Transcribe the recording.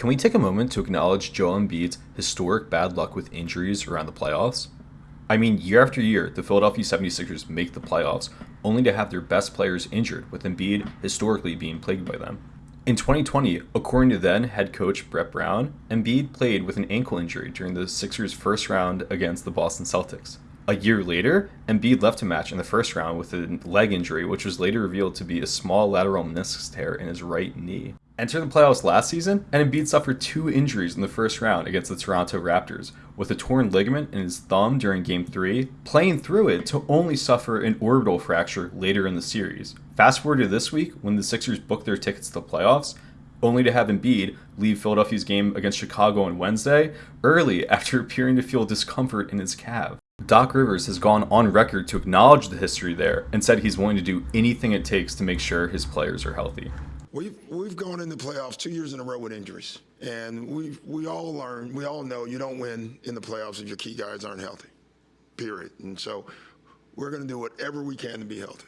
Can we take a moment to acknowledge Joel Embiid's historic bad luck with injuries around the playoffs? I mean, year after year, the Philadelphia 76ers make the playoffs only to have their best players injured, with Embiid historically being plagued by them. In 2020, according to then head coach Brett Brown, Embiid played with an ankle injury during the Sixers' first round against the Boston Celtics. A year later, Embiid left a match in the first round with a leg injury, which was later revealed to be a small lateral meniscus tear in his right knee. Enter the playoffs last season, and Embiid suffered two injuries in the first round against the Toronto Raptors, with a torn ligament in his thumb during Game 3, playing through it to only suffer an orbital fracture later in the series. Fast forward to this week, when the Sixers booked their tickets to the playoffs, only to have Embiid leave Philadelphia's game against Chicago on Wednesday early after appearing to feel discomfort in his calf. Doc Rivers has gone on record to acknowledge the history there and said he's willing to do anything it takes to make sure his players are healthy. We've we've gone in the playoffs two years in a row with injuries, and we we all learn, we all know you don't win in the playoffs if your key guys aren't healthy. Period. And so we're going to do whatever we can to be healthy.